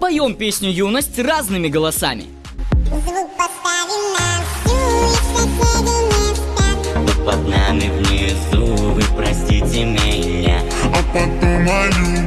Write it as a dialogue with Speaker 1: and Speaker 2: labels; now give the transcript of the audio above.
Speaker 1: Поем песню «Юность» разными голосами.
Speaker 2: Звук поставим на всю, и соседи не спят.
Speaker 3: Вы под нами внизу, вы простите меня
Speaker 4: А потом о любви